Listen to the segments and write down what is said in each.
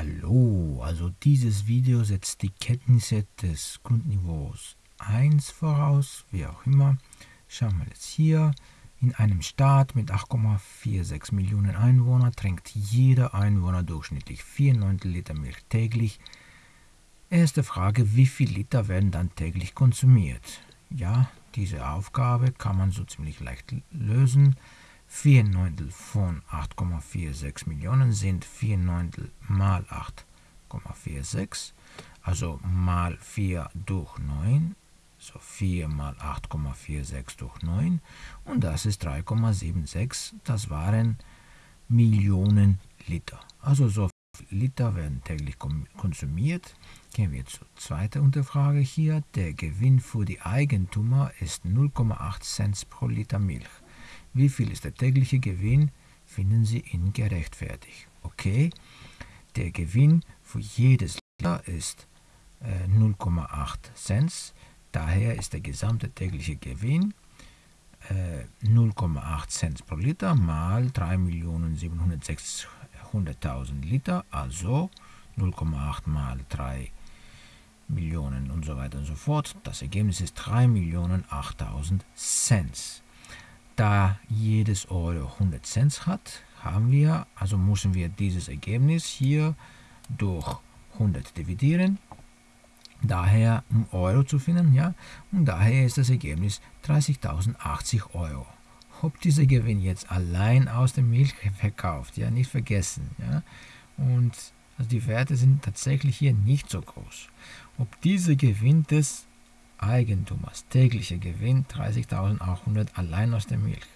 Hallo, also dieses Video setzt die Kenntnisse des Grundniveaus 1 voraus, wie auch immer. Schauen wir jetzt hier. In einem Staat mit 8,46 Millionen Einwohnern trinkt jeder Einwohner durchschnittlich 4 Neuntel Liter Milch täglich. Erste Frage, wie viel Liter werden dann täglich konsumiert? Ja, diese Aufgabe kann man so ziemlich leicht lösen. 4 Neuntel von 8,46 Millionen sind 4 Neuntel mal 8,46, also mal 4 durch 9, so 4 mal 8,46 durch 9 und das ist 3,76, das waren Millionen Liter. Also so Liter werden täglich konsumiert. Gehen wir zur zweiten Unterfrage hier. Der Gewinn für die Eigentümer ist 0,8 Cent pro Liter Milch. Wie viel ist der tägliche Gewinn? Finden Sie ihn gerechtfertigt. Okay, der Gewinn für jedes Liter ist äh, 0,8 Cent. Daher ist der gesamte tägliche Gewinn äh, 0,8 Cent pro Liter mal 3.700.000 Liter, also 0,8 mal 3 Millionen und so weiter und so fort. Das Ergebnis ist 3.008.000 Cent. Da jedes Euro 100 Cent hat, haben wir, also müssen wir dieses Ergebnis hier durch 100 dividieren. Daher, um Euro zu finden, ja, und daher ist das Ergebnis 30.080 Euro. Ob dieser Gewinn jetzt allein aus der Milch verkauft, ja, nicht vergessen, ja, und also die Werte sind tatsächlich hier nicht so groß. Ob dieser Gewinn des Eigentümers. Täglicher Gewinn 30.800 allein aus der Milch.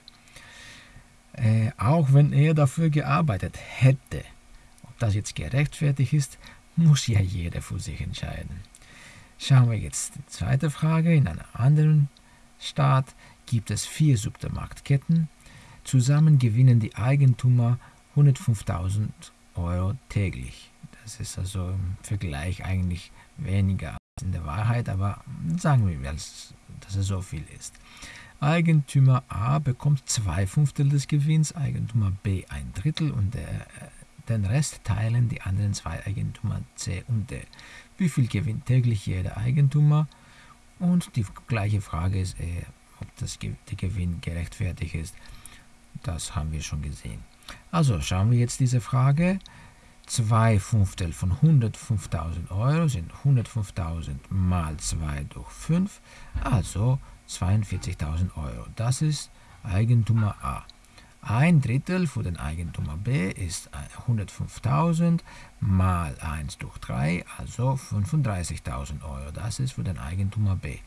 Äh, auch wenn er dafür gearbeitet hätte. Ob das jetzt gerechtfertigt ist, muss ja jeder für sich entscheiden. Schauen wir jetzt die zweite Frage. In einem anderen Staat gibt es vier Supermarktketten. Zusammen gewinnen die Eigentümer 105.000 Euro täglich. Das ist also im Vergleich eigentlich weniger in der Wahrheit, aber sagen wir, dass es so viel ist. Eigentümer A bekommt zwei Fünftel des Gewinns, Eigentümer B ein Drittel und der, den Rest teilen die anderen zwei Eigentümer C und D. Wie viel gewinnt täglich jeder Eigentümer? Und die gleiche Frage ist, äh, ob das, der Gewinn gerechtfertigt ist. Das haben wir schon gesehen. Also schauen wir jetzt diese Frage. 2 Fünftel von 105.000 Euro sind 105.000 mal 2 durch 5, also 42.000 Euro. Das ist Eigentümer A. Ein Drittel für den Eigentümer B ist 105.000 mal 1 durch 3, also 35.000 Euro. Das ist für den Eigentümer B.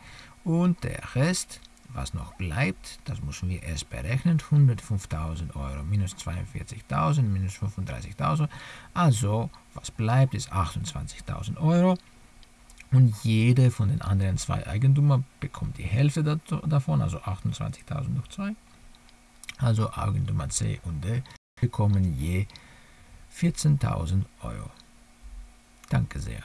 Und der Rest was noch bleibt, das müssen wir erst berechnen. 105.000 Euro minus 42.000 minus 35.000. Also, was bleibt, ist 28.000 Euro. Und jede von den anderen zwei Eigentümern bekommt die Hälfte davon, also 28.000 durch 2. Also Eigentümer C und D bekommen je 14.000 Euro. Danke sehr.